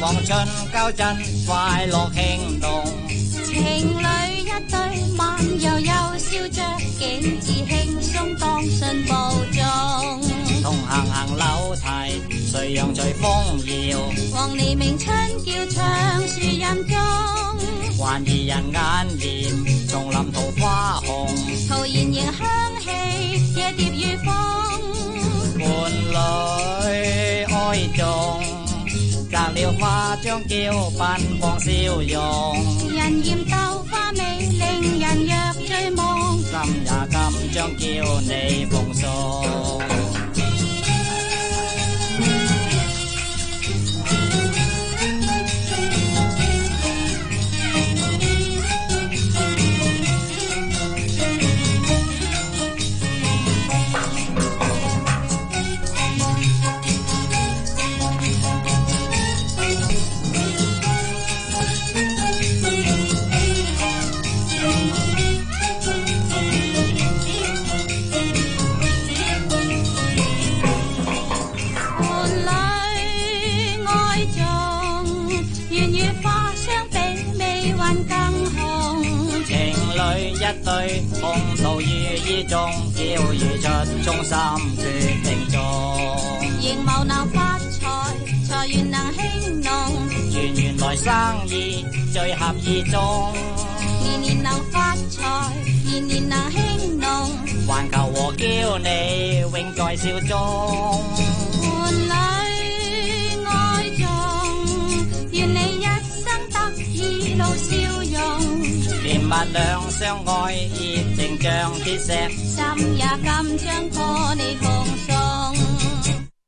望春交真快乐轻动，情侣一对慢悠悠笑着，景致轻松当信步中。同行行楼梯，随阳随风摇。黄鹂鸣春叫唱树荫中，还疑人眼帘，丛林桃花红。陶然迎香气，夜蝶如风。摘了花将娇奔放笑容，人言豆花美令人若醉梦，今也今将叫你奉一对红桃遇意中，要如出中心决定中。仍谋能发财，财源能兴隆。圆圆来生意最合意中。年年能发财，年年能兴隆。环球和娇你永在笑中。伴侣爱重，愿你一生得意露笑容。甜蜜两相爱，热情像铁石，心也甘将破你奉送。